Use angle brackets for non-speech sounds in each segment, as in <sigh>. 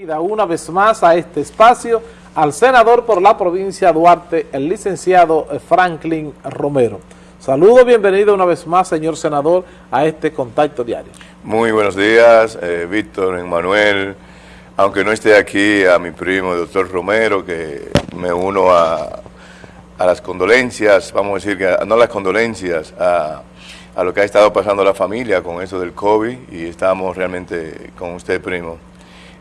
Una vez más a este espacio al senador por la provincia de Duarte, el licenciado Franklin Romero. Saludo, bienvenido una vez más, señor senador, a este contacto diario. Muy buenos días, eh, Víctor, Emanuel, aunque no esté aquí, a mi primo, el doctor Romero, que me uno a, las condolencias, vamos a decir, que no las condolencias, a, a lo que ha estado pasando la familia con eso del COVID y estamos realmente con usted, primo.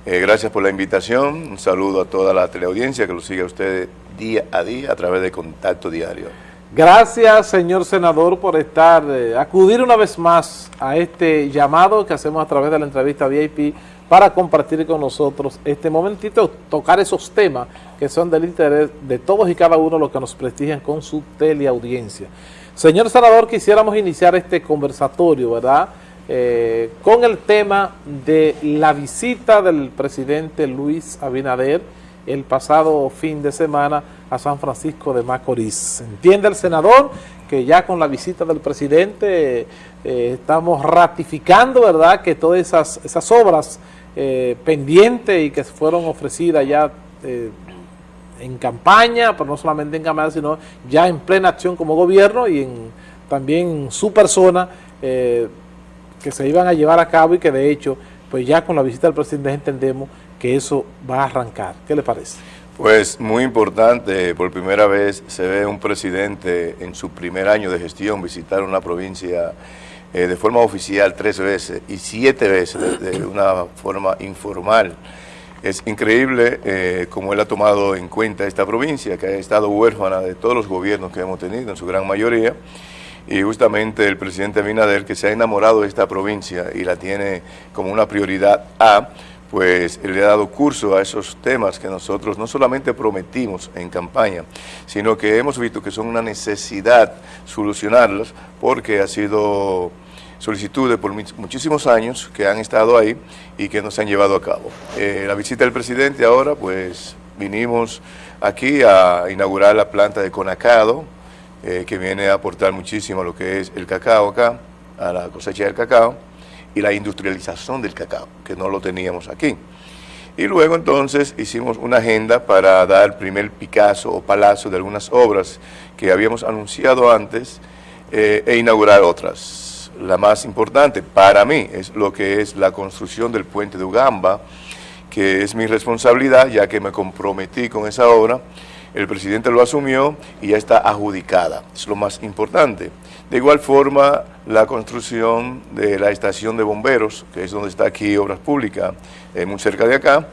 Eh, gracias por la invitación, un saludo a toda la teleaudiencia que lo sigue a usted día a día a través de Contacto Diario. Gracias, señor senador, por estar, eh, acudir una vez más a este llamado que hacemos a través de la entrevista VIP para compartir con nosotros este momentito, tocar esos temas que son del interés de todos y cada uno los que nos prestigian con su teleaudiencia. Señor senador, quisiéramos iniciar este conversatorio, ¿verdad?, eh, con el tema de la visita del presidente Luis Abinader el pasado fin de semana a San Francisco de Macorís. Entiende el senador que ya con la visita del presidente eh, estamos ratificando, ¿verdad?, que todas esas, esas obras eh, pendientes y que fueron ofrecidas ya en campaña, pero no solamente en campaña, sino ya en plena acción como gobierno y en, también en su persona, que se iban a llevar a cabo y que de hecho, pues ya con la visita del presidente entendemos que eso va a arrancar. ¿Qué le parece? Pues muy importante, por primera vez se ve un presidente en su primer año de gestión visitar una provincia eh, de forma oficial tres veces y siete veces de, una forma informal. Es increíble eh, cómo él ha tomado en cuenta esta provincia, que ha estado huérfana de todos los gobiernos que hemos tenido, en su gran mayoría, y justamente el presidente Abinader, que se ha enamorado de esta provincia y la tiene como una prioridad A, pues le ha dado curso a esos temas que nosotros no solamente prometimos en campaña, sino que hemos visto que son una necesidad solucionarlos porque ha sido solicitudes por muchísimos años que han estado ahí y que no se han llevado a cabo. Eh, la visita del presidente ahora, pues vinimos aquí a inaugurar la planta de Conacado, eh, que viene a aportar muchísimo a lo que es el cacao acá, a la cosecha del cacao y la industrialización del cacao, que no lo teníamos aquí. Y luego entonces hicimos una agenda para dar el primer Picasso o palazo de algunas obras que habíamos anunciado antes eh, e inaugurar otras. La más importante para mí es lo que es la construcción del puente de Ugamba, que es mi responsabilidad ya que me comprometí con esa obra el presidente lo asumió y ya está adjudicada, es lo más importante. De igual forma, la construcción de la estación de bomberos, que es donde está aquí Obras Públicas, eh, muy cerca de acá,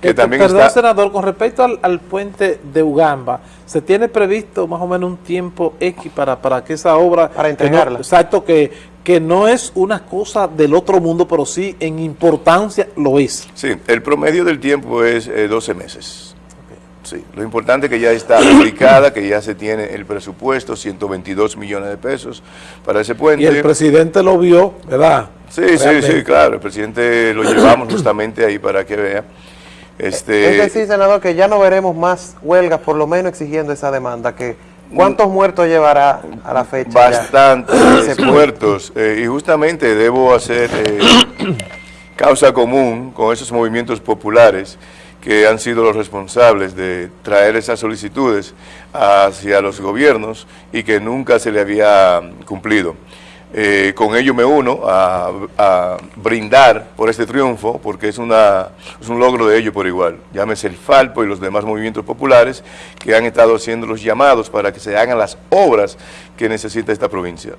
que eh, también perdón, senador, con respecto al, puente de Ugamba, ¿se tiene previsto más o menos un tiempo X para, para que esa obra... Para entregarla. exacto, que, que no es una cosa del otro mundo, pero sí en importancia lo es. Sí, el promedio del tiempo es 12 eh, meses. Sí, lo importante es que ya está aplicada, que ya se tiene el presupuesto, 122 millones de pesos para ese puente. Y el presidente lo vio, ¿verdad? Sí, sí, sí, claro, el presidente lo llevamos justamente ahí para que vea. Este, es decir, senador, que ya no veremos más huelgas, por lo menos exigiendo esa demanda, que ¿cuántos muertos llevará a la fecha? Bastantes muertos, eh, y justamente debo hacer eh, <coughs> causa común con esos movimientos populares, que han sido los responsables de traer esas solicitudes hacia los gobiernos y que nunca se le había cumplido. Eh, con ello me uno a, brindar por este triunfo, porque es, una, es un logro de ello por igual. Llámese el Falpo y los demás movimientos populares que han estado haciendo los llamados para que se hagan las obras que necesita esta provincia.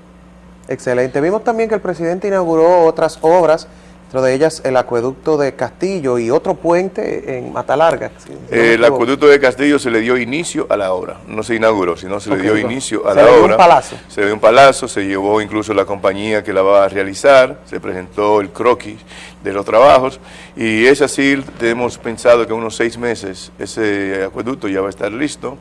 Excelente. Vimos también que el presidente inauguró otras obras de ellas el acueducto de Castillo y otro puente en Matalarga. el acueducto de Castillo se le dio inicio a la obra, no se inauguró, sino se le dio inicio a la obra. Se le dio un palazo. Se le dio un palazo, se llevó incluso la compañía que la va a realizar, se presentó el croquis de los trabajos y es así, tenemos pensado que en unos seis meses ese acueducto ya va a estar listo.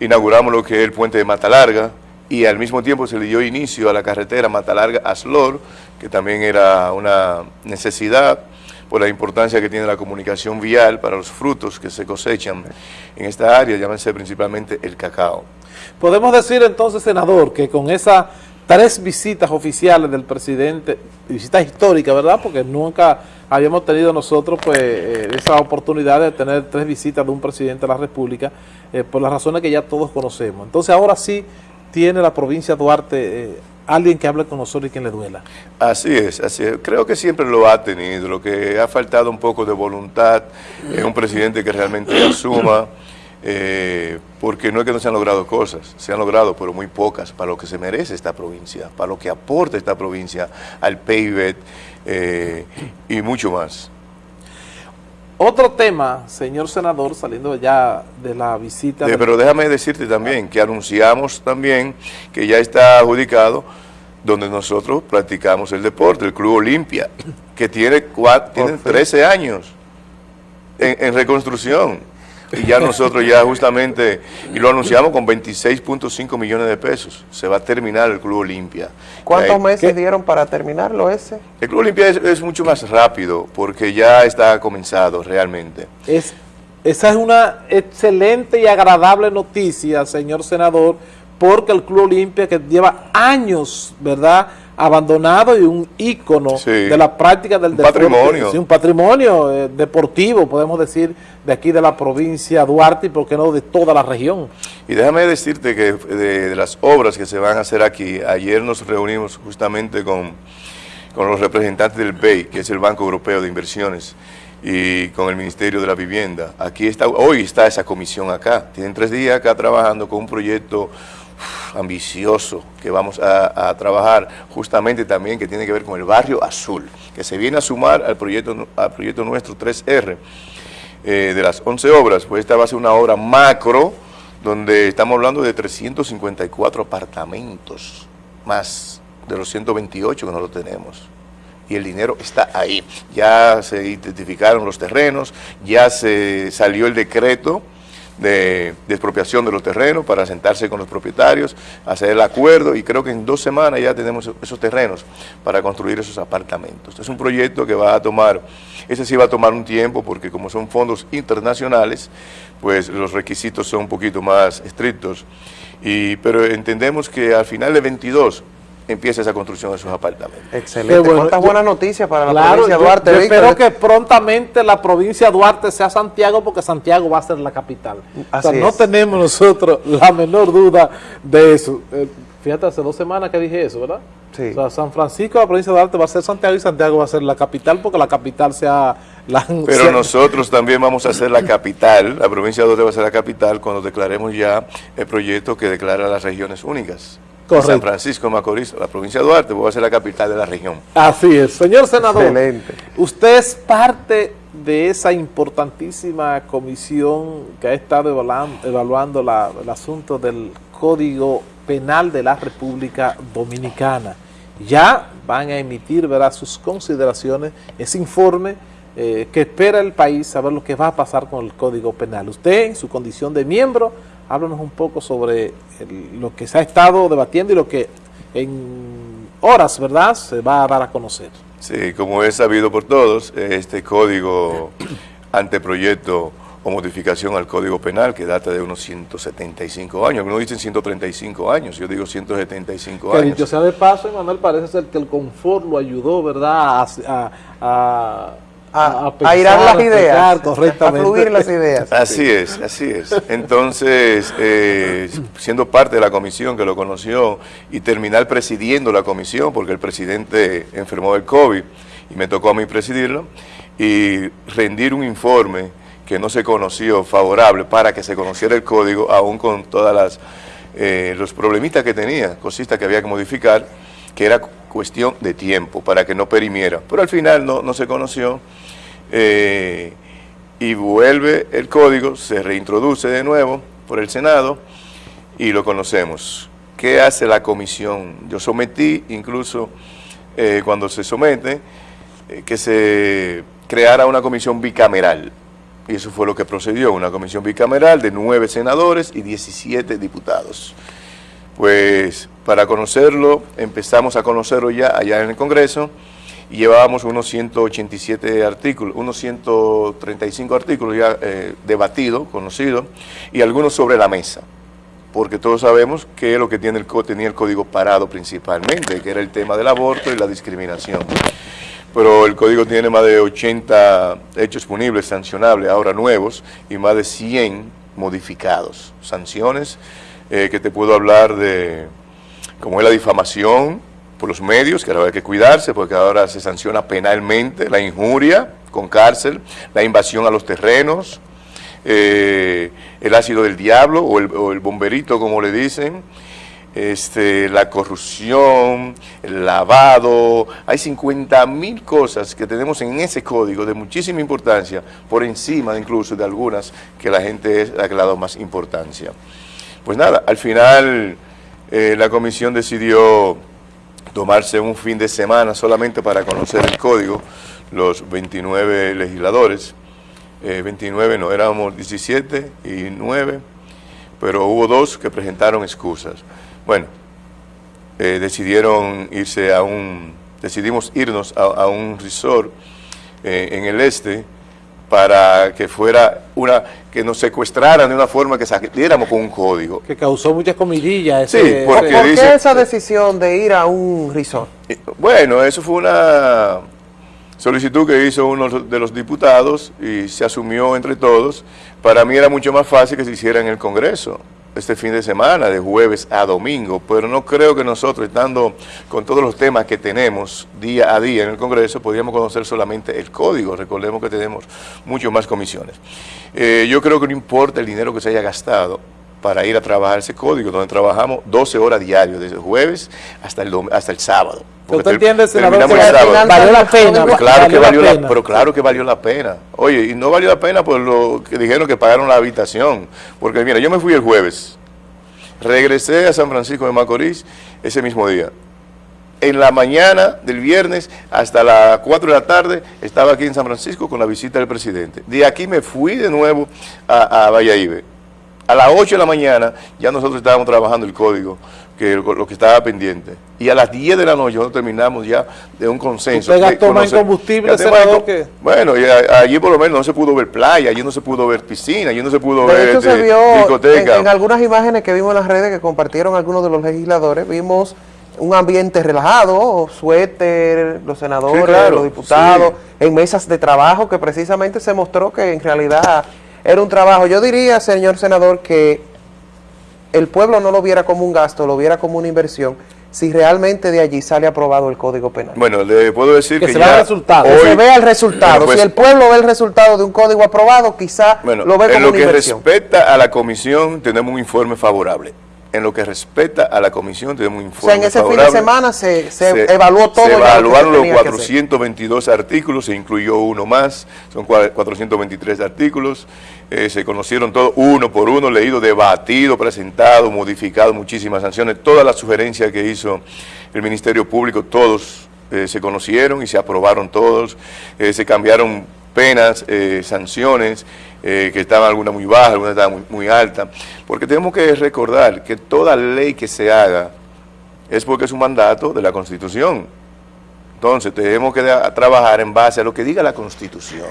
Inauguramos lo que es el puente de Matalarga, y al mismo tiempo se le dio inicio a la carretera Matalarga-Aslor, que también era una necesidad por la importancia que tiene la comunicación vial para los frutos que se cosechan en esta área, llámense principalmente el cacao. Podemos decir entonces, senador, que con esas tres visitas oficiales del presidente, visitas históricas, ¿verdad? Porque nunca habíamos tenido nosotros pues eh, esa oportunidad de tener tres visitas de un presidente de la República, eh, por las razones que ya todos conocemos. Entonces ahora sí tiene la provincia de Duarte eh, alguien que hable con nosotros y quien le duela. Así es, así es. Creo que siempre lo ha tenido. Lo que ha faltado un poco de voluntad es un presidente que realmente <coughs> asuma, eh, porque no es que no se han logrado cosas, se han logrado, pero muy pocas, para lo que se merece esta provincia, para lo que aporta esta provincia al PIB eh, y mucho más. Otro tema, señor senador, saliendo ya de la visita... pero déjame decirte también que anunciamos también que ya está adjudicado donde nosotros practicamos el deporte, el Club Olimpia, que tiene, tiene 13 años en reconstrucción. Y ya nosotros ya justamente, y lo anunciamos con 26.5 millones de pesos, se va a terminar el Club Olimpia. ¿Cuántos meses dieron para terminarlo ese? El Club Olimpia es, mucho más rápido porque ya está comenzado realmente. Es, esa es una excelente y agradable noticia, señor senador, porque el Club Olimpia que lleva años, ¿verdad?, abandonado y un ícono de la práctica del deporte. Patrimonio. un patrimonio eh, deportivo, podemos decir, de aquí de la provincia Duarte y por qué no de toda la región. Y déjame decirte que de, las obras que se van a hacer aquí, ayer nos reunimos justamente con, con los representantes del BEI, que es el Banco Europeo de Inversiones, y con el Ministerio de la Vivienda. Aquí está, hoy está esa comisión acá. Tienen tres días acá trabajando con un proyecto ambicioso que vamos a, trabajar justamente también que tiene que ver con el barrio azul, que se viene a sumar al proyecto, al proyecto nuestro 3R eh, de las 11 obras, pues esta va a ser una obra macro donde estamos hablando de 354 apartamentos más de los 128 que no lo tenemos y el dinero está ahí. Ya se identificaron los terrenos, ya se salió el decreto de, expropiación de los terrenos para sentarse con los propietarios, hacer el acuerdo y creo que en dos semanas ya tenemos esos terrenos para construir esos apartamentos. Es un proyecto que va a tomar, ese sí va a tomar un tiempo porque como son fondos internacionales, pues los requisitos son un poquito más estrictos, y, pero entendemos que al final de 22 empieza esa construcción de esos apartamentos. Excelente. Bueno. ¿Cuántas buenas noticias para la provincia de Duarte? Yo, espero que prontamente la provincia de Duarte sea Santiago, porque Santiago va a ser la capital. o sea, no tenemos nosotros la menor duda de eso. Eh, fíjate, hace dos semanas que dije eso, ¿verdad? Sí. O sea, San Francisco, la provincia de Duarte va a ser Santiago y Santiago va a ser la capital porque la capital sea la... Pero nosotros también vamos a ser la capital, la provincia de Duarte va a ser la capital cuando declaremos ya el proyecto que declara las regiones únicas. San Francisco de Macorís, la provincia de Duarte, va a ser la capital de la región. Así es. Señor senador, Excelente. usted es parte de esa importantísima comisión que ha estado evaluando, el asunto del Código Penal de la República Dominicana. Ya van a emitir ¿verdad? sus consideraciones, ese informe eh, que espera el país, saber lo que va a pasar con el Código Penal. Usted, en su condición de miembro, háblanos un poco sobre lo que se ha estado debatiendo y lo que en horas, ¿verdad?, se va a dar a conocer. Sí, como es sabido por todos, este código <clears throat> anteproyecto o modificación al Código Penal que data de unos 175 años. Algunos dicen 135 años, yo digo 175 que años. Dicho sea de paso, Manuel, parece ser que el confort lo ayudó, ¿verdad?, a a, a, las ideas, a fluir las ideas. Así es, así es. Entonces, eh, siendo parte de la comisión que lo conoció y terminar presidiendo la comisión, porque el presidente enfermó del COVID y me tocó a mí presidirlo, y rendir un informe que no se conoció favorable para que se conociera el código, aún con todas las eh, los problemitas que tenía, cositas que había que modificar, que era cuestión de tiempo para que no perimiera. Pero al final no, no se conoció eh, y vuelve el código, se reintroduce de nuevo por el Senado y lo conocemos. ¿Qué hace la comisión? Yo sometí, incluso eh, cuando se somete, eh, que se creara una comisión bicameral. Y eso fue lo que procedió, una comisión bicameral de nueve senadores y 17 diputados. Pues para conocerlo, empezamos a conocerlo ya allá en el Congreso, y llevábamos unos 187 artículos, unos 135 artículos ya eh, debatidos, conocidos, y algunos sobre la mesa, porque todos sabemos que lo que tiene el, tenía el código parado principalmente, que era el tema del aborto y la discriminación. pero el código tiene más de 80 hechos punibles, sancionables, ahora nuevos, y más de 100 modificados. Sanciones eh, que te puedo hablar de, como es la difamación por los medios, que ahora hay que cuidarse, porque ahora se sanciona penalmente la injuria con cárcel, la invasión a los terrenos, eh, el ácido del diablo o el, o el bomberito, como le dicen, este, la corrupción, el lavado, hay 50 mil cosas que tenemos en ese código de muchísima importancia, por encima incluso de algunas que la gente es, ha dado más importancia. Pues nada, al final eh, la comisión decidió tomarse un fin de semana solamente para conocer el código, los 29 legisladores, eh, 29 no, éramos 17 y 9, pero hubo dos que presentaron excusas. Bueno, eh, decidieron irse a un, decidimos irnos a, un resort eh, en el este para que fuera una, que nos secuestraran de una forma que saliéramos con un código. Que causó muchas comidillas. sí, porque ¿Por qué esa decisión de ir a un resort? Bueno, eso fue una solicitud que hizo uno de los diputados y se asumió entre todos. Para mí era mucho más fácil que se hiciera en el Congreso este fin de semana, de jueves a domingo, pero no creo que nosotros, estando con todos los temas que tenemos día a día en el Congreso, podríamos conocer solamente el código. Recordemos que tenemos mucho más comisiones. Eh, yo creo que no importa el dinero que se haya gastado, para ir a trabajar ese código, donde trabajamos 12 horas diarias, desde el jueves hasta el, hasta el sábado. ¿Usted entiende, senador, que valió la pena? claro que valió la, pena. pero claro que valió la pena. Oye, y no valió la pena por lo que dijeron que pagaron la habitación. Porque mira, yo me fui el jueves, regresé a San Francisco de Macorís ese mismo día. En la mañana del viernes hasta las 4 de la tarde estaba aquí en San Francisco con la visita del presidente. De aquí me fui de nuevo a, a Valladolid. A las 8 de la mañana ya nosotros estábamos trabajando el código que lo que estaba pendiente. Y a las 10 de la noche nosotros terminamos ya de un consenso. ¿Usted gastó más en combustible, senador, que... Bueno, y allí por lo menos no se pudo ver playa, allí no se pudo ver piscina, allí no se pudo ver hecho, se vio discoteca. En, algunas imágenes que vimos en las redes que compartieron algunos de los legisladores, vimos un ambiente relajado, suéter, los senadores, los diputados, en mesas de trabajo, que precisamente se mostró que en realidad era un trabajo. Yo diría, señor senador, que el pueblo no lo viera como un gasto, lo viera como una inversión, si realmente de allí sale aprobado el Código Penal. Bueno, le puedo decir que, se vea el resultado. que se vea el resultado. Pues si el pueblo ve el resultado de un código aprobado, quizá lo ve como en lo que respecta a la comisión, tenemos un informe favorable en lo que respecta a la comisión tenemos un informe O sea, en ese fin de semana se, evaluó todo. Se evaluaron los 422 artículos, se incluyó uno más, son 423 artículos, eh, se conocieron todos uno por uno, leído, debatido, presentado, modificado, muchísimas sanciones, todas las sugerencias que hizo el Ministerio Público, todos eh, se conocieron y se aprobaron todos, eh, se cambiaron penas, sanciones, que estaban algunas muy bajas, algunas estaban muy, muy altas, porque tenemos que recordar que toda ley que se haga es porque es un mandato de la Constitución. Entonces tenemos que trabajar en base a lo que diga la Constitución.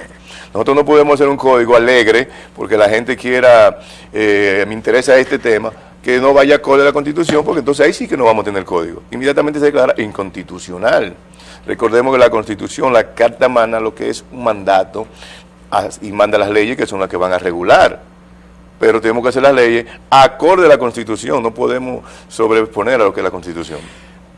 Nosotros no podemos hacer un código alegre porque la gente quiera, eh, me interesa este tema, que no vaya acorde a la Constitución, porque entonces ahí sí que no vamos a tener código. Inmediatamente se declara inconstitucional. Recordemos que la Constitución, la Carta mana lo que es un mandato y manda las leyes que son las que van a regular. Pero tenemos que hacer las leyes acorde a la Constitución, no podemos sobreponer a lo que es la Constitución.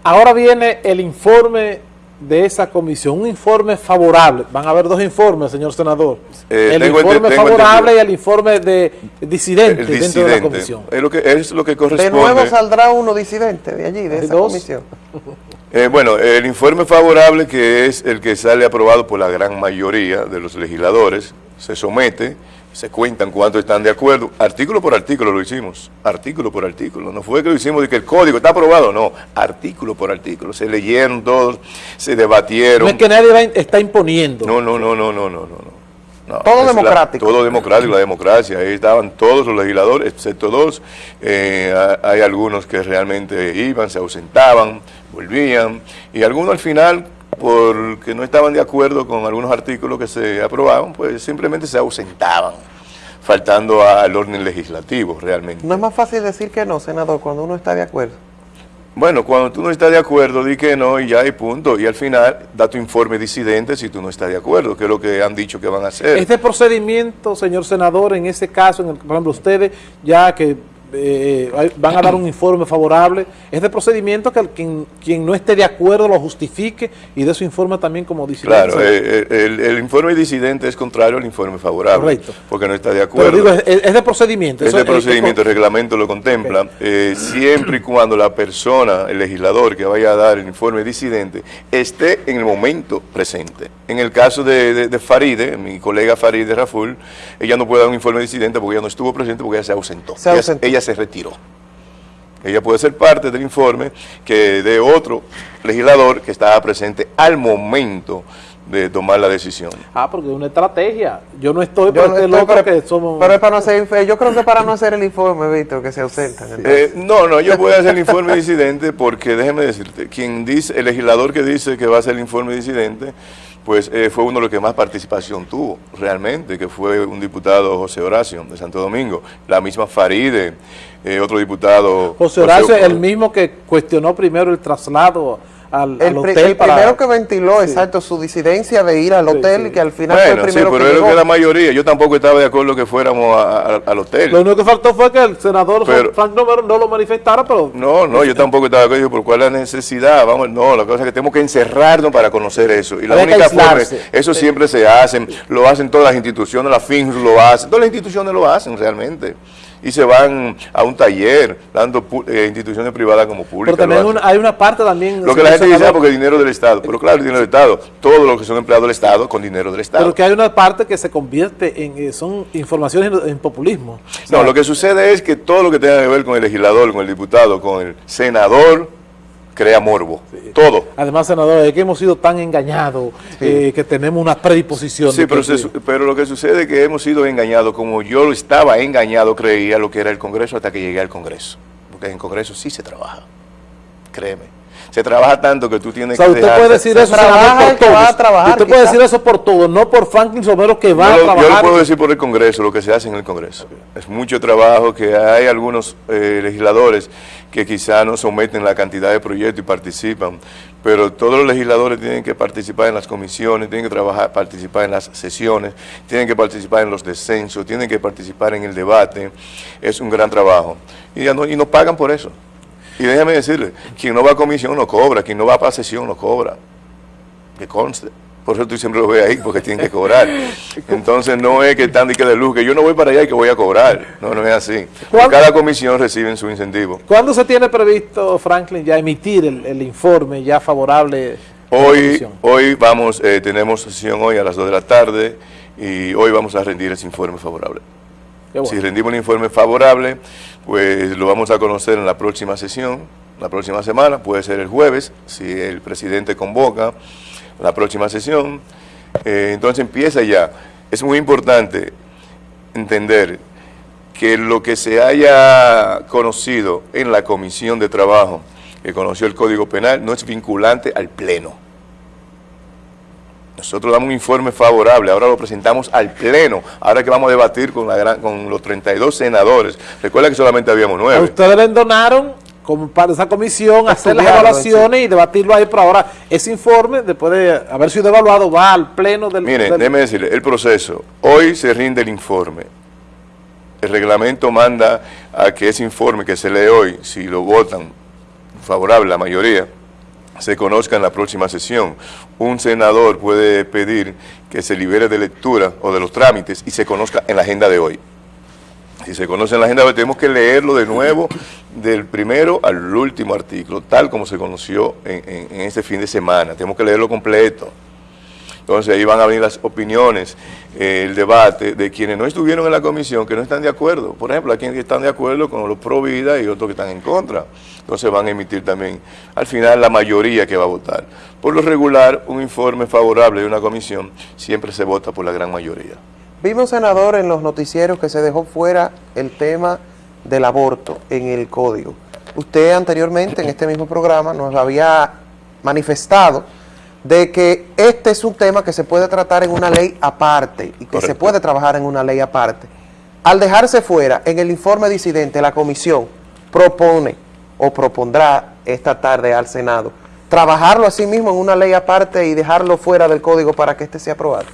Ahora viene el informe de esa comisión, un informe favorable. Van a haber dos informes, señor senador. Eh, el informe favorable y el informe de disidente, dentro de la comisión. Es lo que, es lo que corresponde. De nuevo saldrá uno disidente de allí, de esa comisión. <laughs> Eh, bueno, el informe favorable, que es el que sale aprobado por la gran mayoría de los legisladores, se somete se cuentan cuántos están de acuerdo, artículo por artículo lo hicimos, artículo por artículo, no fue que lo hicimos de que el código está aprobado, no, artículo por artículo, se leyeron todos, se debatieron. No es que nadie está imponiendo. No, no, no, no, no, no, no. Todo democrático. todo democrático, la democracia, ahí estaban todos los legisladores, excepto dos, eh, hay algunos que realmente iban, se ausentaban, volvían, y algunos al final porque no estaban de acuerdo con algunos artículos que se aprobaban, pues simplemente se ausentaban, faltando al orden legislativo realmente. ¿No es más fácil decir que no, senador, cuando uno está de acuerdo? Bueno, cuando tú no estás de acuerdo, di que no y ya hay punto. Y al final, da tu informe disidente si tú no estás de acuerdo, que es lo que han dicho que van a hacer. Este procedimiento, señor senador, en ese caso, en el, por ejemplo, ustedes, ya que eh, van a dar un informe favorable. Este procedimiento que quien, quien, no esté de acuerdo lo justifique y de su informe también como disidente. Claro, eh, eh, el, informe disidente es contrario al informe favorable. Correcto. Porque no está de acuerdo. Pero digo, es, de procedimiento. Es de procedimiento, el reglamento lo contempla. siempre y cuando la persona, el legislador que vaya a dar el informe disidente, esté en el momento presente. En el caso de, de Faride, mi colega Faride Raful, ella no puede dar un informe disidente porque ella no estuvo presente porque ella se ausentó. Se ausentó se retiró. Ella puede ser parte del informe que de otro legislador que estaba presente al momento de tomar la decisión. Ah, porque es una estrategia. Yo no estoy yo este pero, que somos... Pero es para no hacer, yo creo que para no hacer el informe, Víctor, que se ausentan. Eh, no, no, yo voy a hacer el informe disidente porque, déjeme decirte, quien dice, el legislador que dice que va a hacer el informe disidente, pues eh, fue uno de los que más participación tuvo realmente, que fue un diputado José Horacio de Santo Domingo, la misma Faride, eh, otro diputado... José Horacio, el mismo que cuestionó primero el traslado al, el, hotel el primero que ventiló, exacto, su disidencia de ir al hotel y que al final fue el primero sí, pero que que la mayoría, yo tampoco estaba de acuerdo que fuéramos al hotel. Lo único que faltó fue que el senador Frank no, no, lo manifestara, pero... No, no, yo tampoco estaba de acuerdo, por cuál la necesidad, vamos, no, la cosa es que tenemos que encerrarnos para conocer eso, y la única forma, eso siempre se hace, lo hacen todas las instituciones, la FINS lo hacen, todas las instituciones lo hacen realmente y se van a un taller, dando eh, instituciones privadas como públicas. Pero también hay una parte también... Lo que la gente dice, ah, porque es dinero del Estado. Pero claro, dinero del Estado. Todos los que son empleados del Estado con dinero del Estado. Pero que hay una parte que se convierte en... Eh, son informaciones en, populismo. no, lo que sucede es que todo lo que tenga que ver con el legislador, con el diputado, con el senador crea morbo, todo. Además, senador, es que hemos sido tan engañados eh, que tenemos una predisposición. Sí, pero, pero, lo que sucede es que hemos sido engañados, como yo estaba engañado, creía lo que era el Congreso hasta que llegué al Congreso. Porque en el Congreso sí se trabaja, créeme se trabaja tanto que tú tienes o sea, usted puede decir eso trabaja por va a trabajar, usted puede decir eso por todo, no por Franklin Somero que va a trabajar. Yo lo puedo decir por el Congreso, lo que se hace en el Congreso. Es mucho trabajo que hay algunos eh, legisladores que quizá no someten la cantidad de proyectos y participan, pero todos los legisladores tienen que participar en las comisiones, tienen que trabajar, participar en las sesiones, tienen que participar en los descensos, tienen que participar en el debate. Es un gran trabajo. Y, ya no, y pagan por eso. Y déjeme decirle, quien no va a comisión no cobra, quien no va para sesión no cobra. Que conste. Por eso tú siempre lo ves ahí, porque tienen que cobrar. Entonces no es que están de que de luz, que yo no voy para allá y que voy a cobrar. No, no es así. Cada comisión recibe su incentivo. ¿Cuándo se tiene previsto, Franklin, ya emitir el, informe ya favorable? Hoy, hoy vamos, eh, tenemos sesión hoy a las 2 de la tarde y hoy vamos a rendir ese informe favorable. Si rendimos un informe favorable, pues lo vamos a conocer en la próxima sesión, la próxima semana, puede ser el jueves, si el presidente convoca la próxima sesión. Eh, entonces empieza ya. Es muy importante entender que lo que se haya conocido en la comisión de trabajo, que conoció el Código Penal, no es vinculante al Pleno. Nosotros damos un informe favorable, ahora lo presentamos al Pleno, ahora que vamos a debatir con, la con los 32 senadores. Recuerda que solamente habíamos nueve. ustedes donaron como parte de esa comisión hacer las evaluaciones y debatirlo ahí, pero ahora ese informe, después de haber sido evaluado, va al Pleno del... Mire, déjeme decirle, el proceso, hoy se rinde el informe, el reglamento manda a que ese informe que se lee hoy, si lo votan favorable la mayoría, se conozca en la próxima sesión. Un senador puede pedir que se libere de lectura o de los trámites y se conozca en la agenda de hoy. Si se conoce la agenda tenemos que leerlo de nuevo del primero al último artículo, tal como se conoció en, en este fin de semana. Tenemos que leerlo completo. Entonces ahí van a venir las opiniones, eh, el debate de quienes no estuvieron en la comisión, que no están de acuerdo. Por ejemplo, hay quienes están de acuerdo con los pro vida y otros que están en contra. Entonces van a emitir también, al final, la mayoría que va a votar. Por lo regular, un informe favorable de una comisión siempre se vota por la gran mayoría. Vimos, senador, en los noticieros que se dejó fuera el tema del aborto en el código. Usted anteriormente en este mismo programa nos había manifestado de que este es un tema que se puede tratar en una ley aparte y que se puede trabajar en una ley aparte. Al dejarse fuera, en el informe disidente, la comisión propone o propondrá esta tarde al Senado. ¿Trabajarlo así mismo en una ley aparte y dejarlo fuera del código para que este sea aprobado?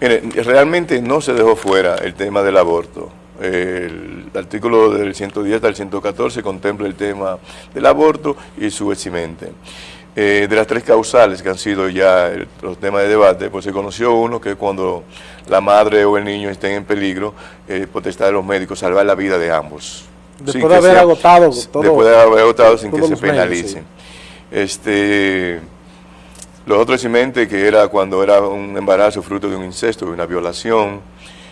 Mire, realmente no se dejó fuera el tema del aborto. El artículo del 110 al 114 contempla el tema del aborto y su eximente. Eh, de las tres causales que han sido ya los temas de debate, pues se conoció uno que cuando la madre o el niño estén en peligro, eh, potestad de los médicos salvar la vida de ambos. Después de haber agotado todo, Después de haber agotado sin que se penalicen. Este, los otros eximente que era cuando era un embarazo fruto de un incesto, de una violación,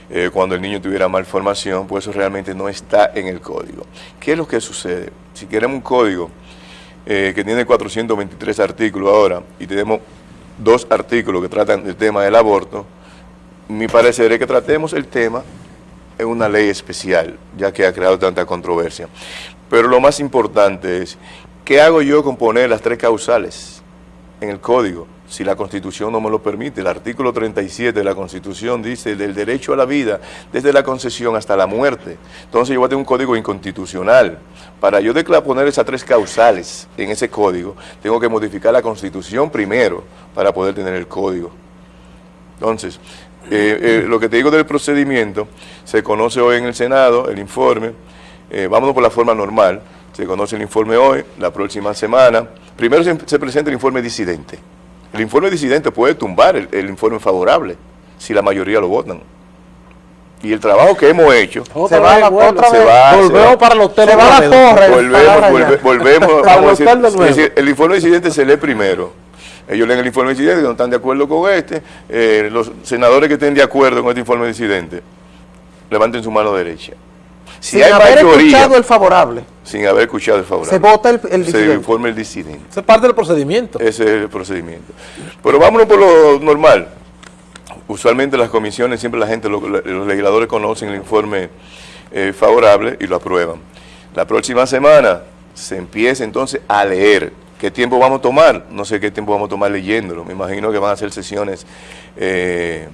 eh, cuando el niño tuviera malformación, pues eso realmente no está en el código. ¿Qué es lo que sucede? Si queremos un código eh, que tiene 423 artículos ahora y tenemos dos artículos que tratan del tema del aborto, mi parecer es que tratemos el tema en una ley especial, ya que ha creado tanta controversia. Pero lo más importante es, ¿qué hago yo con poner las tres causales en el código? si la Constitución no me lo permite. El artículo 37 de la Constitución dice del derecho a la vida desde la concesión hasta la muerte. Entonces yo voy a tener un código inconstitucional. Para yo poner esas tres causales en ese código, tengo que modificar la Constitución primero para poder tener el código. Entonces, eh, eh, lo que te digo del procedimiento, se conoce hoy en el Senado el informe, eh, vámonos por la forma normal, se conoce el informe hoy, la próxima semana, primero se presenta el informe disidente. El informe disidente puede tumbar el, informe favorable si la mayoría lo votan. Y el trabajo que hemos hecho se va, la, otra se va, volvemos para el hotel se va la torre volvemos, volvemos vamos a decir, el informe disidente se lee primero. Ellos leen el informe disidente que no están de acuerdo con este. Eh, los senadores que estén de acuerdo con este informe disidente levanten su mano derecha sin haber escuchado el favorable. Sin haber escuchado el favorable. Se vota el, el disidente. Se informa el disidente. Esa es parte del procedimiento. Ese es el procedimiento. Pero vámonos por lo normal. Usualmente las comisiones, siempre la gente, los, legisladores conocen el informe eh, favorable y lo aprueban. La próxima semana se empieza entonces a leer. ¿Qué tiempo vamos a tomar? No sé qué tiempo vamos a tomar leyéndolo. Me imagino que van a ser sesiones eh,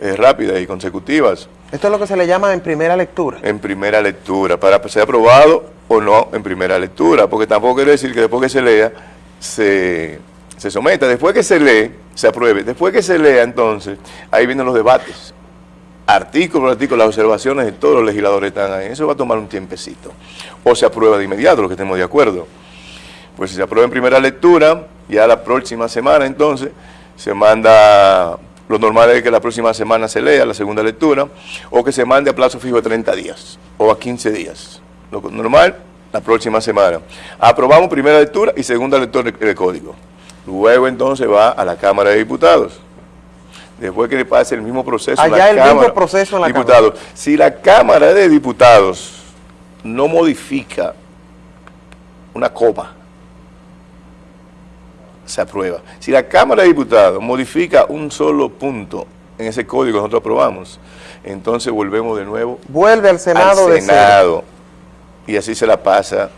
eh, rápidas y consecutivas. Esto es lo que se le llama en primera lectura. En primera lectura, para ser aprobado o no en primera lectura, porque tampoco quiere decir que después que se lea, se, se someta. Después que se lee, se apruebe. Después que se lea, entonces, ahí vienen los debates. Artículo por artículo, las observaciones de todos los legisladores están ahí. Eso va a tomar un tiempecito. O se aprueba de inmediato, lo que estemos de acuerdo. Pues si se aprueba en primera lectura, ya la próxima semana, entonces, se manda lo normal es que la próxima semana se lea la segunda lectura o que se mande a plazo fijo de 30 días o a 15 días. Lo normal, la próxima semana. Aprobamos primera lectura y segunda lectura del código. Luego entonces va a la Cámara de Diputados. Después que le pase el mismo proceso Allá el mismo proceso en la Diputados. Si la Cámara de Diputados no modifica una copa se aprueba. Si la Cámara de Diputados modifica un solo punto en ese código que nosotros aprobamos, entonces volvemos de nuevo Vuelve al Senado. Al Senado. Y así se la pasa.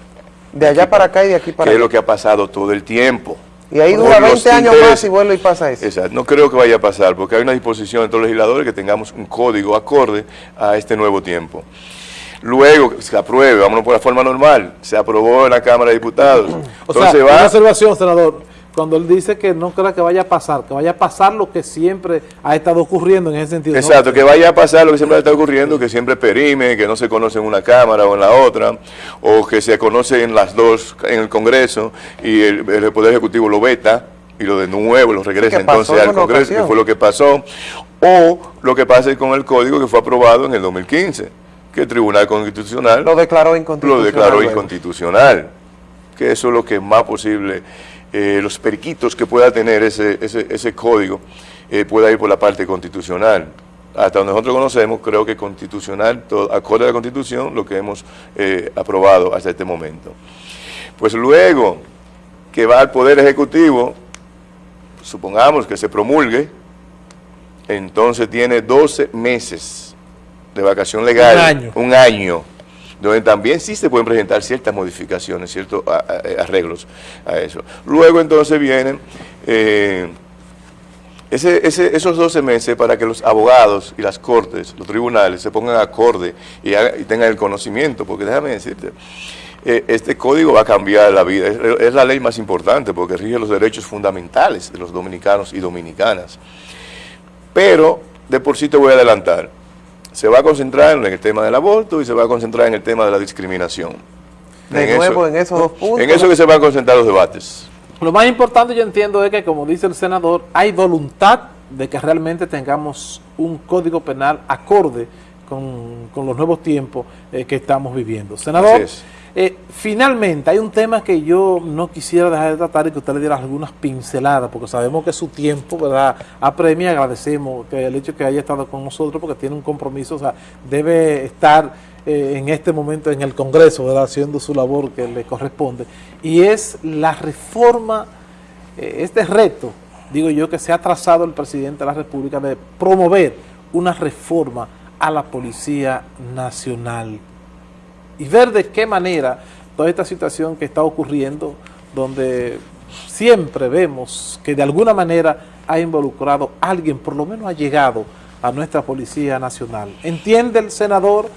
De allá para acá y de aquí para allá. Que es lo que ha pasado todo el tiempo. Y ahí dura 20 años más y vuelve y pasa eso. Exacto. No creo que vaya a pasar, porque hay una disposición de todos los legisladores que tengamos un código acorde a este nuevo tiempo. Luego se apruebe, vámonos por la forma normal, se aprobó en la Cámara de Diputados. O Entonces sea, va, una observación, senador cuando él dice que no crea que vaya a pasar, que vaya a pasar lo que siempre ha estado ocurriendo en ese sentido. Exacto, que vaya a pasar lo que siempre ha estado ocurriendo, que siempre perime, que no se conoce en una Cámara o en la otra, o que se conoce en las dos en el Congreso y el, Poder Ejecutivo lo veta y lo de nuevo lo regresa entonces al Congreso, que fue lo que pasó, o lo que pasa con el Código que fue aprobado en el 2015, que el Tribunal Constitucional lo declaró inconstitucional. Lo declaró inconstitucional, que eso es lo que más posible eh, los periquitos que pueda tener ese, ese, código eh, pueda ir por la parte constitucional. Hasta donde nosotros conocemos, creo que constitucional, todo, acorde a la Constitución, lo que hemos eh, aprobado hasta este momento. Pues luego que va al Poder Ejecutivo, supongamos que se promulgue, entonces tiene 12 meses de vacación legal. Un año. Un año donde también sí se pueden presentar ciertas modificaciones, ciertos eh, arreglos a eso. Luego entonces vienen eh, esos 12 meses para que los abogados y las cortes, los tribunales, se pongan acorde y, tengan el conocimiento, porque déjame decirte, eh, este código va a cambiar la vida. Es, la ley más importante porque rige los derechos fundamentales de los dominicanos y dominicanas. Pero, de por sí te voy a adelantar, se va a concentrar en el tema del aborto y se va a concentrar en el tema de la discriminación. De nuevo, en esos dos puntos. En eso que se van a concentrar los debates. Lo más importante yo entiendo es que, como dice el senador, hay voluntad de que realmente tengamos un código penal acorde con, los nuevos tiempos eh, que estamos viviendo. Senador, eh, finalmente hay un tema que yo no quisiera dejar de tratar y que usted le diera algunas pinceladas, porque sabemos que su tiempo ¿verdad? apremia, agradecemos que el hecho que haya estado con nosotros, porque tiene un compromiso, o sea, debe estar eh, en este momento en el Congreso, ¿verdad? haciendo su labor que le corresponde, y es la reforma, este reto, digo yo, que se ha trazado el presidente de la República de promover una reforma a la Policía Nacional y ver de qué manera toda esta situación que está ocurriendo, donde siempre vemos que de alguna manera ha involucrado a alguien, por lo menos ha llegado a nuestra Policía Nacional. ¿Entiende el senador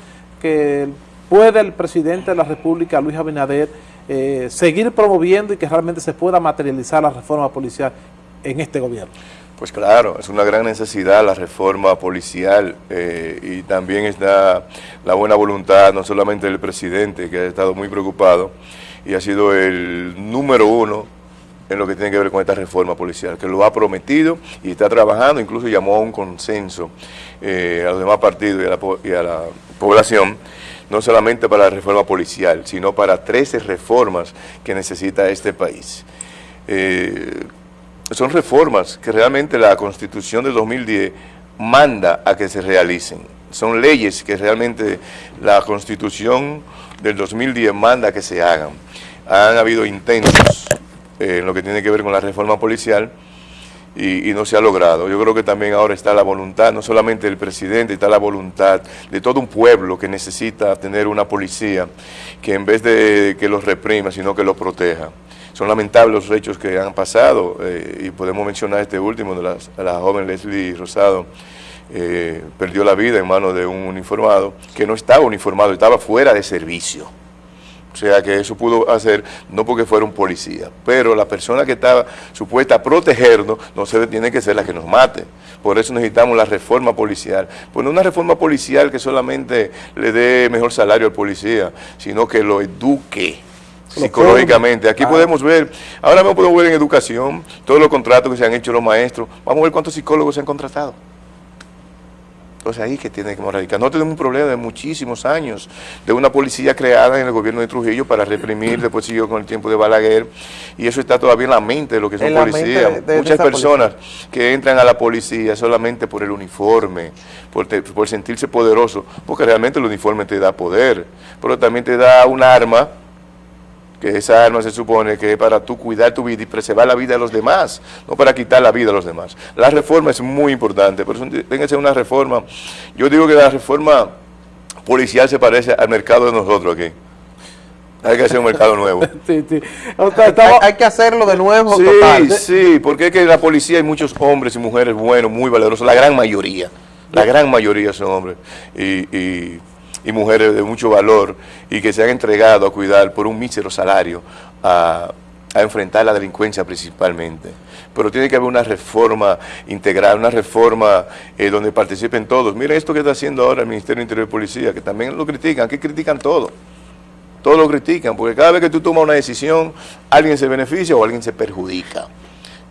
que puede el presidente de la República, Luis Abinader, eh, seguir promoviendo y que realmente se pueda materializar la reforma policial en este gobierno? Pues claro, es una gran necesidad la reforma policial eh, y también está la buena voluntad no solamente del presidente que ha estado muy preocupado y ha sido el número uno en lo que tiene que ver con esta reforma policial, que lo ha prometido y está trabajando, incluso llamó a un consenso eh, a los demás partidos y a, la, población, no solamente para la reforma policial, sino para 13 reformas que necesita este país. Eh, son reformas que realmente la Constitución del 2010 manda a que se realicen. Son leyes que realmente la Constitución del 2010 manda a que se hagan. Han habido intentos eh, en lo que tiene que ver con la reforma policial y, no se ha logrado. Yo creo que también ahora está la voluntad, no solamente del presidente, está la voluntad de todo un pueblo que necesita tener una policía que en vez de que los reprima, sino que los proteja. Son lamentables los hechos que han pasado eh, y podemos mencionar este último de la, joven Leslie Rosado, eh, perdió la vida en manos de un uniformado que no estaba uniformado, estaba fuera de servicio. O sea que eso pudo hacer, no porque fuera un policía, pero la persona que estaba supuesta a protegernos, no se tiene que ser la que nos mate. Por eso necesitamos la reforma policial. Pues no una reforma policial que solamente le dé mejor salario al policía, sino que lo eduque psicológicamente. Aquí ah. podemos ver, ahora mismo podemos ver en educación, todos los contratos que se han hecho los maestros, vamos a ver cuántos psicólogos se han contratado. Entonces ahí que tiene que radicar. No tenemos un problema de muchísimos años, de una policía creada en el gobierno de Trujillo para reprimir, <clears throat> después siguió con el tiempo de Balaguer, y eso está todavía en la mente de lo que son policías. Muchas personas que entran a la policía solamente por el uniforme, por, por sentirse poderoso, porque realmente el uniforme te da poder, pero también te da un arma que esa arma se supone que es para tú cuidar tu vida y preservar la vida de los demás, no para quitar la vida de los demás. La reforma es muy importante, por eso tiene que ser una reforma. Yo digo que la reforma policial se parece al mercado de nosotros aquí. Hay que hacer un mercado nuevo. <laughs> sí, sí. hay, que hacerlo de nuevo. Sí, sí, porque es que en la policía hay muchos hombres y mujeres buenos, muy valerosos, la gran mayoría. La gran mayoría son hombres. y y mujeres de mucho valor y que se han entregado a cuidar por un mísero salario a, enfrentar la delincuencia principalmente. Pero tiene que haber una reforma integral, una reforma eh, donde participen todos. Miren esto que está haciendo ahora el Ministerio de Interior y Policía, que también lo critican, que critican todo. Todos lo critican, porque cada vez que tú tomas una decisión, alguien se beneficia o alguien se perjudica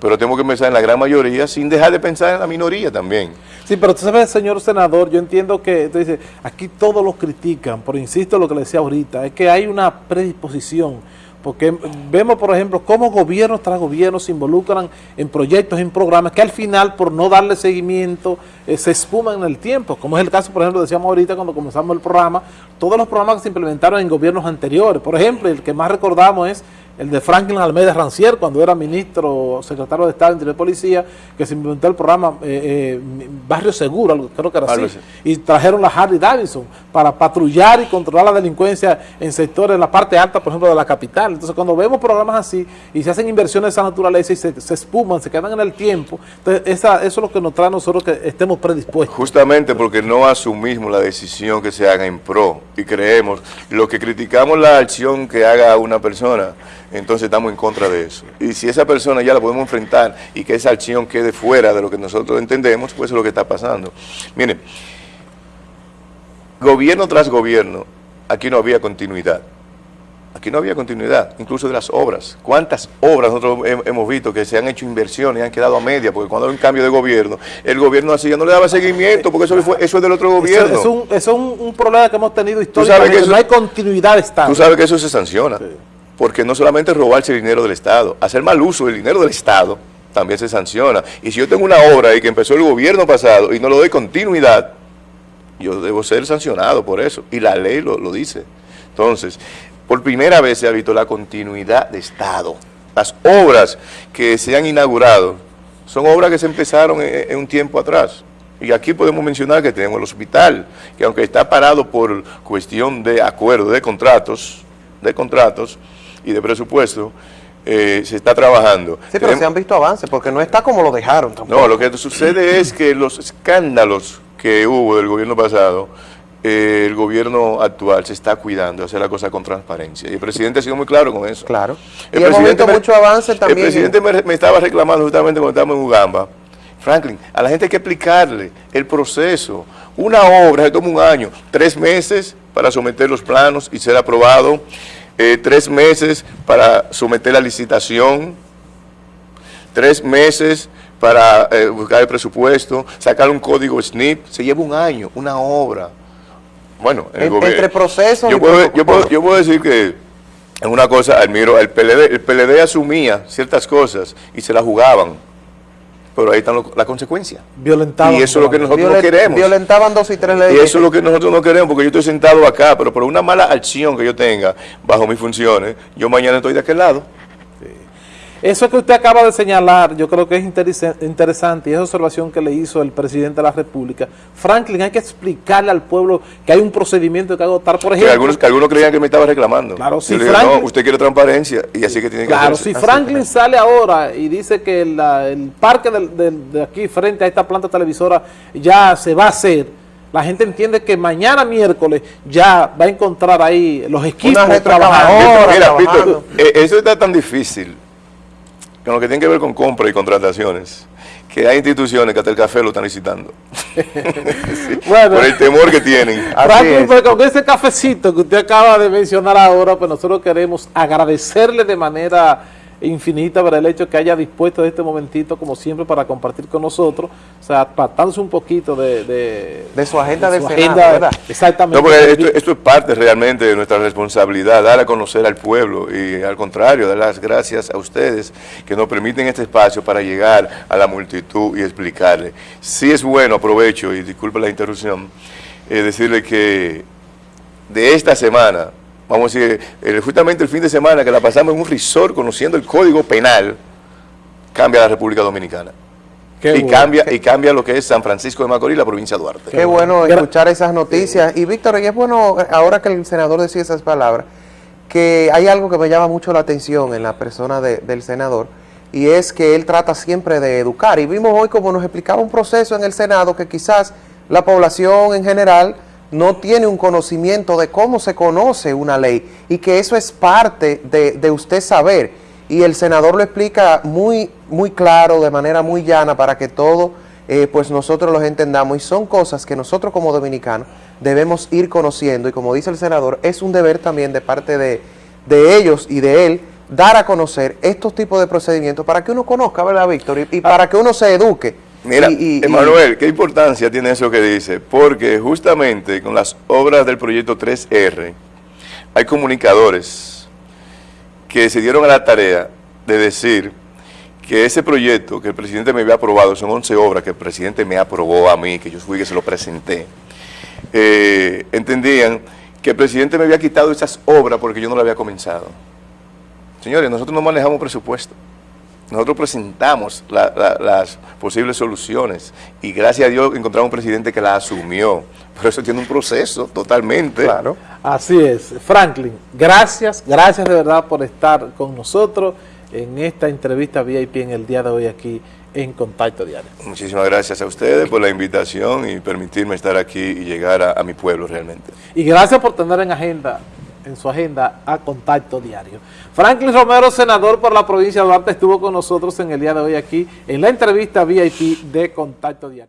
pero tenemos que pensar en la gran mayoría sin dejar de pensar en la minoría también. Sí, pero tú sabes, señor senador, yo entiendo que dice, aquí todos lo critican, pero insisto lo que le decía ahorita, es que hay una predisposición, porque vemos, por ejemplo, cómo gobiernos tras gobiernos se involucran en proyectos, en programas, que al final, por no darle seguimiento, eh, se espuman en el tiempo, como es el caso, por ejemplo, decíamos ahorita cuando comenzamos el programa, todos los programas que se implementaron en gobiernos anteriores, por ejemplo, el que más recordamos es el de Franklin Almeida Rancier, cuando era ministro, secretario de Estado de Interior de Policía, que se inventó el programa eh, eh, Barrio Seguro, creo que era así, y trajeron la Harley Davidson para patrullar y controlar la delincuencia en sectores, en la parte alta, por ejemplo, de la capital. Entonces, cuando vemos programas así y se hacen inversiones de esa naturaleza y se, se espuman, se quedan en el tiempo, entonces esa, eso es lo que nos trae a nosotros que estemos predispuestos. Justamente porque no asumimos la decisión que se haga en pro y creemos, lo que criticamos la acción que haga una persona, entonces estamos en contra de eso. Y si esa persona ya la podemos enfrentar y que esa acción quede fuera de lo que nosotros entendemos, pues eso es lo que está pasando. Miren, gobierno tras gobierno, aquí no había continuidad. Aquí no había continuidad, incluso de las obras. ¿Cuántas obras nosotros hemos visto que se han hecho inversiones y han quedado a media? Porque cuando hay un cambio de gobierno, el gobierno así ya no le daba seguimiento, porque eso, fue, eso es del otro gobierno. Eso, es, un, problema que hemos tenido históricamente, no hay continuidad de Estado. Tú sabes que eso se sanciona porque no solamente robarse el dinero del Estado, hacer mal uso del dinero del Estado también se sanciona. Y si yo tengo una obra ahí que empezó el gobierno pasado y no le doy continuidad, yo debo ser sancionado por eso. Y la ley lo, dice. Entonces, por primera vez se ha visto la continuidad de Estado. Las obras que se han inaugurado son obras que se empezaron en, en un tiempo atrás. Y aquí podemos mencionar que tenemos el hospital, que aunque está parado por cuestión de acuerdo, de contratos, de contratos, y de presupuesto, eh, se está trabajando. Sí, pero se han visto avances, porque no está como lo dejaron tampoco. No, lo que sucede es que los escándalos que hubo del gobierno pasado, eh, el gobierno actual se está cuidando de hacer la cosa con transparencia. Y el presidente ha sido muy claro con eso. Claro. El presidente mucho avance también. El presidente me, estaba reclamando justamente cuando estábamos en Ugamba. Franklin, a la gente hay que explicarle el proceso. Una obra se toma un año, tres meses para someter los planos y ser aprobado. Eh, tres meses para someter la licitación, tres meses para eh, buscar el presupuesto, sacar un código SNIP, se lleva un año, una obra. Bueno, entre procesos yo puedo, yo, puedo, yo puedo decir que en una cosa admiro, el PLD, el PLD asumía ciertas cosas y se las jugaban pero ahí están las consecuencias. Violentaban. Y eso es lo que nosotros no queremos. Violentaban dos y tres leyes. Y eso es lo que nosotros no queremos, porque yo estoy sentado acá, pero por una mala acción que yo tenga bajo mis funciones, yo mañana estoy de aquel lado. Eso que usted acaba de señalar, yo creo que es interesante y esa observación que le hizo el presidente de la República. Franklin, hay que explicarle al pueblo que hay un procedimiento que agotar, por ejemplo. Que algunos, que algunos creían que me estaba reclamando. Claro, si no, usted quiere transparencia y así que tiene que Claro, si Franklin sale ahora y dice que el parque de, aquí frente a esta planta televisora ya se va a hacer, la gente entiende que mañana miércoles ya va a encontrar ahí los equipos trabajando. Mira, Pito, eh, eso está tan difícil con lo que tiene que ver con compra y contrataciones, que hay instituciones que hasta el café lo están licitando. <laughs> por el temor que tienen. <laughs> Pues, con ese cafecito que usted acaba de mencionar ahora, pues nosotros queremos agradecerle de manera infinita por el hecho que haya dispuesto de este momentito, como siempre, para compartir con nosotros, o sea, apartándose un poquito de, de, su agenda de, ¿verdad? Exactamente. esto, esto, es parte realmente de nuestra responsabilidad, dar a conocer al pueblo y al contrario, dar las gracias a ustedes que nos permiten este espacio para llegar a la multitud y explicarle. Si es bueno, aprovecho y disculpe la interrupción, eh, decirle que de esta semana vamos a decir, justamente el fin de semana que la pasamos en un resort conociendo el Código Penal, cambia la República Dominicana. y, cambia, y cambia lo que es San Francisco de Macorís, la provincia de Duarte. Qué bueno escuchar esas noticias. Y Víctor, y es bueno, ahora que el senador decía esas palabras, que hay algo que me llama mucho la atención en la persona del senador, y es que él trata siempre de educar. Y vimos hoy como nos explicaba un proceso en el Senado que quizás la población en general no tiene un conocimiento de cómo se conoce una ley y que eso es parte de, usted saber. Y el senador lo explica muy, muy claro, de manera muy llana, para que todo eh, pues nosotros los entendamos. Y son cosas que nosotros como dominicanos debemos ir conociendo. Y como dice el senador, es un deber también de parte de, de ellos y de él dar a conocer estos tipos de procedimientos para que uno conozca, ¿verdad, Víctor? Y, para que uno se eduque. Mira, Emanuel, ¿qué importancia tiene eso que dice? Porque justamente con las obras del proyecto 3R hay comunicadores que se dieron a la tarea de decir que ese proyecto que el presidente me había aprobado, son 11 obras que el presidente me aprobó a mí, que yo fui que se lo presenté, eh, entendían que el presidente me había quitado esas obras porque yo no las había comenzado. Señores, nosotros no manejamos presupuesto. Nosotros presentamos las posibles soluciones y gracias a Dios encontramos un presidente que la asumió. Pero eso tiene un proceso totalmente. Claro. Así es. Franklin, gracias, gracias de verdad por estar con nosotros en esta entrevista VIP en el día de hoy aquí en Contacto Diario. Muchísimas gracias a ustedes por la invitación y permitirme estar aquí y llegar a, a mi pueblo realmente. Y gracias por tener en agenda en su agenda a Contacto Diario. Franklin Romero, senador por la provincia de Duarte, estuvo con nosotros en el día de hoy aquí en la entrevista VIP de Contacto Diario.